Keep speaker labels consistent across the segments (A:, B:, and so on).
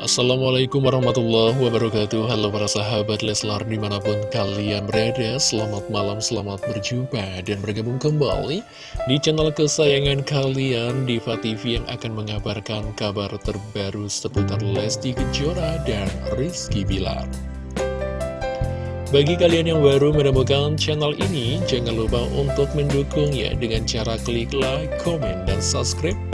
A: Assalamualaikum warahmatullahi wabarakatuh. Halo para sahabat Leslar di mana pun kalian berada Selamat malam, selamat berjumpa dan bergabung kembali Di channel kesayangan kalian Diva TV yang akan mengabarkan kabar terbaru seputar Lesti Kejora dan Rizky Bilar. Bagi kalian yang baru menemukan channel ini, jangan lupa untuk mendukungnya dengan cara klik like, komen, dan subscribe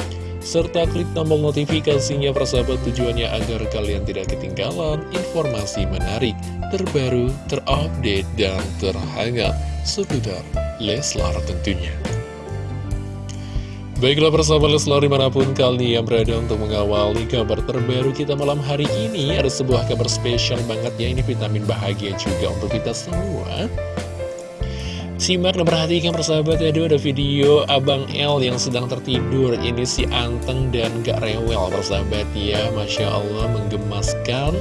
A: serta klik tombol notifikasinya persahabat tujuannya agar kalian tidak ketinggalan informasi menarik, terbaru, terupdate, dan terhangat seputar Leslar tentunya. Baiklah persahabat Leslar di mana pun kalian berada untuk mengawali kabar terbaru kita malam hari ini Ada sebuah kabar spesial banget ya, ini vitamin bahagia juga untuk kita semua Simak dan perhatikan persahabat ya, ada video Abang L yang sedang tertidur. Ini si anteng dan gak rewel persahabat ya. Masya Allah menggemaskan.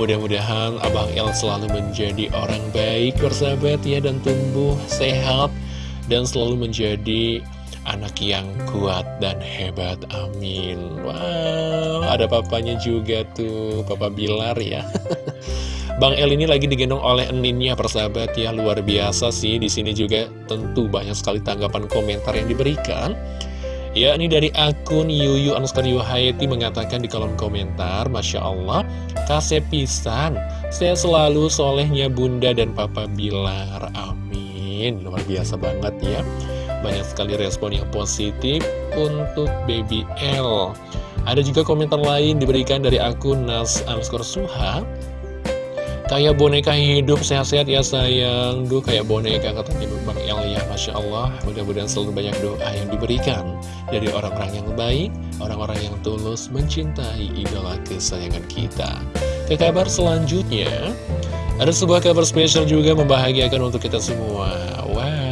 A: Mudah-mudahan Abang L selalu menjadi orang baik persahabat ya Dan tumbuh sehat. Dan selalu menjadi anak yang kuat dan hebat Amin. Wow ada papanya juga tuh Papa Bilar ya Bang El ini lagi digendong oleh Eninnya persahabat. Ya luar biasa sih. Di sini juga tentu banyak sekali tanggapan komentar yang diberikan. Ya ini dari akun Yuyu Anuskar Yuhayati mengatakan di kolom komentar Masya Allah kasih pisan. Saya selalu solehnya bunda dan papa Bilar. Amin. Luar biasa banget ya. Banyak sekali respon yang positif untuk baby L ada juga komentar lain diberikan dari akun Nas Anuskar Suha Kayak boneka hidup, sehat-sehat ya sayang. Duh kayak boneka katanya Bang El ya Masya Allah Mudah-mudahan selalu banyak doa yang diberikan Dari orang-orang yang baik Orang-orang yang tulus mencintai idola kesayangan kita. Ke kabar selanjutnya Ada sebuah kabar spesial juga membahagiakan untuk kita semua. Wow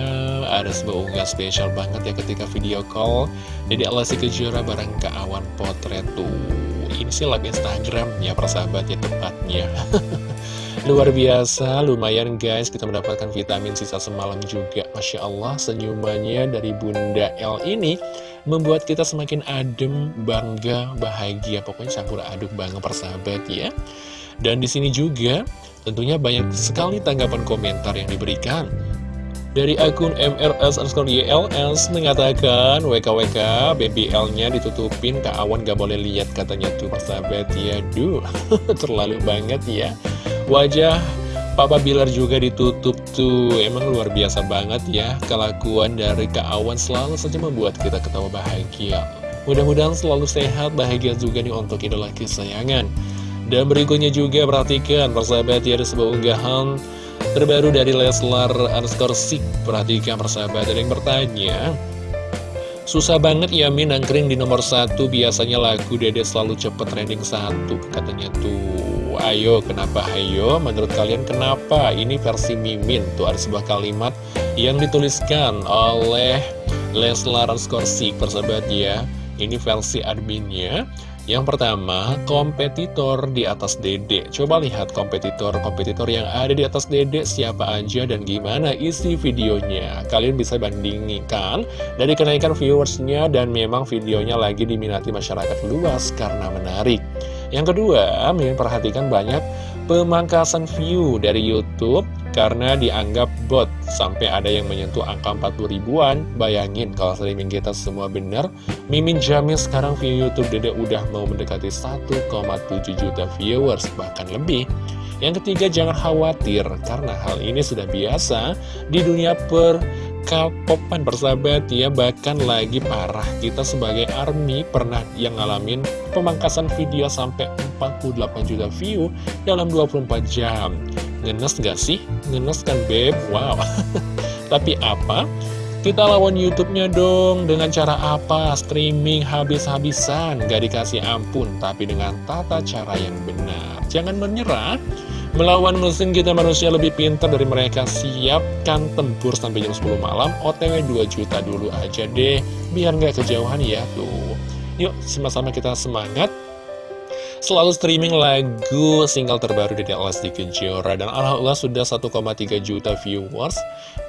A: ada sebuah unggahan spesial banget ya ketika video call Jadi Alasi Kejora bareng awan potret tuh Ini sih live Instagram ya persahabat ya tepatnya Luar biasa, lumayan guys, kita mendapatkan vitamin sisa semalam juga. Masya Allah, senyumannya dari Bunda L ini membuat kita semakin adem, bangga, bahagia. Pokoknya campur aduk banget persahabat ya. Dan di sini juga tentunya banyak sekali tanggapan komentar yang diberikan. Dari akun MRS underscore YLS mengatakan WKWK BBL-nya ditutupin ke awan gak boleh lihat katanya tuh persahabat ya Duh terlalu banget ya Wajah Papa Bilar juga ditutup tuh. Emang luar biasa banget ya Kelakuan dari Kak Awan selalu saja membuat kita ketawa bahagia. Mudah-mudahan selalu sehat, bahagia juga nih untuk idola kesayangan. Dan berikutnya juga perhatikan persahabat ya ada sebuah unggahan terbaru dari Leslar underscore Sik. Perhatikan persahabat ada yang bertanya Susah banget ya Min nangkring di nomor satu. Biasanya lagu Dede selalu cepet trending satu Katanya tuh ayo kenapa ayo menurut kalian kenapa ini versi Mimin tuh ada sebuah kalimat yang dituliskan oleh Leslar Skorsik persahabat ya ini versi adminnya yang pertama, kompetitor di atas dede. Coba lihat kompetitor-kompetitor yang ada di atas dede siapa aja dan gimana isi videonya. Kalian bisa bandingkan dari kenaikan viewersnya dan memang videonya lagi diminati masyarakat luas karena menarik. Yang kedua, Mimin perhatikan banyak pemangkasan view dari Youtube karena dianggap bot. Sampai ada yang menyentuh angka 40 ribuan. Bayangin kalau streaming kita semua benar Mimin jamin sekarang view Youtube Dede udah mau mendekati 1,7 juta viewers bahkan lebih. Yang ketiga jangan khawatir karena hal ini sudah biasa di dunia per K-popan persahabat ya bahkan lagi parah kita sebagai ARMY pernah yang ngalamin pemangkasan video sampai 48 juta view dalam 24 jam ngenes gak sih? ngenes kan beb? wow tapi apa? kita lawan YouTube-nya dong dengan cara apa? streaming habis-habisan gak dikasih ampun tapi dengan tata cara yang benar jangan menyerah Melawan mesin kita manusia lebih pintar dari mereka. Siapkan tempur sampai jam 10 malam. OTW 2 juta dulu aja deh Biar nggak kejauhan ya tuh. Yuk sama-sama kita semangat. Selalu streaming lagu single terbaru dari Lesti Kejora. Dan Alhamdulillah sudah 1,3 juta viewers.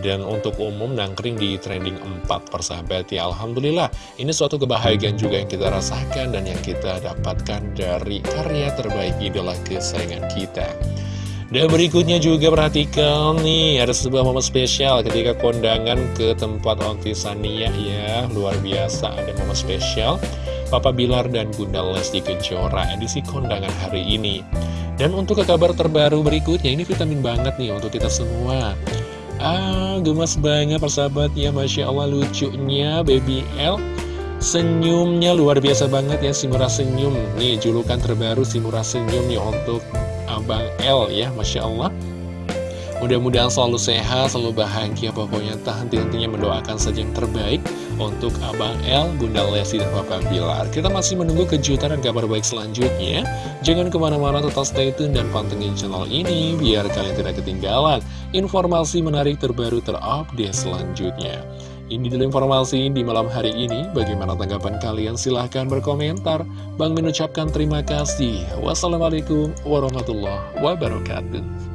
A: Dan untuk umum nangkring di trending 4 persahabat. Ya Alhamdulillah. Ini suatu kebahagiaan juga yang kita rasakan Dan yang kita dapatkan dari karya terbaik idola kesayangan kita dan berikutnya juga perhatikan nih, ada sebuah momen spesial ketika kondangan ke tempat Onti Sania ya, luar biasa ada momen spesial. Papa Bilar dan Bunda Lesti Kejora edisi kondangan hari ini. Dan untuk ke kabar terbaru berikutnya, ini vitamin banget nih untuk kita semua. Ah, gemas banget persahabat ya, Masya Allah lucunya Baby L. Senyumnya luar biasa banget ya, si murah senyum. Nih, julukan terbaru si murah senyum nih untuk Abang L ya, Masya Allah. Mudah-mudahan selalu sehat, selalu bahagia. Pokoknya tak henti-hentinya mendoakan saja yang terbaik Untuk Abang L, Bunda Lesti, dan Papa Bilar. Kita masih menunggu kejutan dan kabar baik selanjutnya. Jangan ke mana-mana tetap stay tune dan pantengin channel ini Biar kalian tidak ketinggalan informasi menarik terbaru terupdate selanjutnya ini dulu informasi di malam hari ini. Bagaimana tanggapan kalian? Silahkan berkomentar. Bang mengucapkan terima kasih. Wassalamualaikum warahmatullahi wabarakatuh.